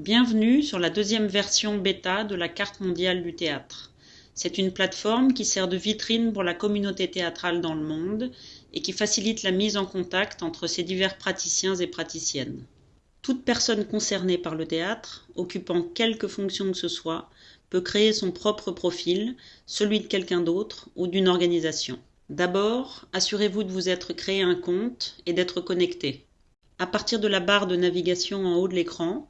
Bienvenue sur la deuxième version bêta de la carte mondiale du théâtre. C'est une plateforme qui sert de vitrine pour la communauté théâtrale dans le monde et qui facilite la mise en contact entre ces divers praticiens et praticiennes. Toute personne concernée par le théâtre, occupant quelque fonction que ce soit, peut créer son propre profil, celui de quelqu'un d'autre ou d'une organisation. D'abord, assurez-vous de vous être créé un compte et d'être connecté. À partir de la barre de navigation en haut de l'écran,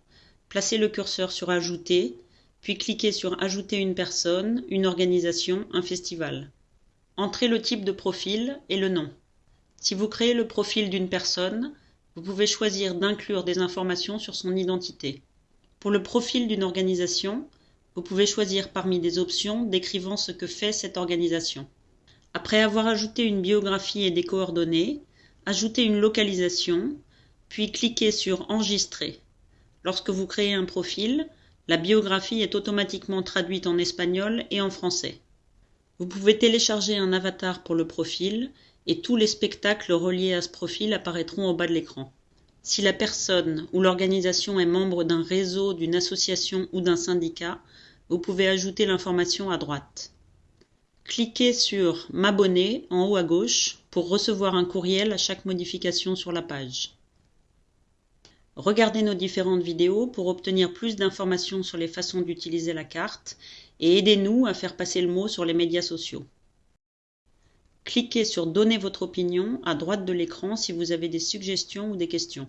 Placez le curseur sur Ajouter, puis cliquez sur Ajouter une personne, une organisation, un festival. Entrez le type de profil et le nom. Si vous créez le profil d'une personne, vous pouvez choisir d'inclure des informations sur son identité. Pour le profil d'une organisation, vous pouvez choisir parmi des options décrivant ce que fait cette organisation. Après avoir ajouté une biographie et des coordonnées, ajoutez une localisation, puis cliquez sur Enregistrer. Lorsque vous créez un profil, la biographie est automatiquement traduite en espagnol et en français. Vous pouvez télécharger un avatar pour le profil et tous les spectacles reliés à ce profil apparaîtront au bas de l'écran. Si la personne ou l'organisation est membre d'un réseau, d'une association ou d'un syndicat, vous pouvez ajouter l'information à droite. Cliquez sur M'abonner en haut à gauche pour recevoir un courriel à chaque modification sur la page. Regardez nos différentes vidéos pour obtenir plus d'informations sur les façons d'utiliser la carte et aidez-nous à faire passer le mot sur les médias sociaux. Cliquez sur Donner votre opinion à droite de l'écran si vous avez des suggestions ou des questions.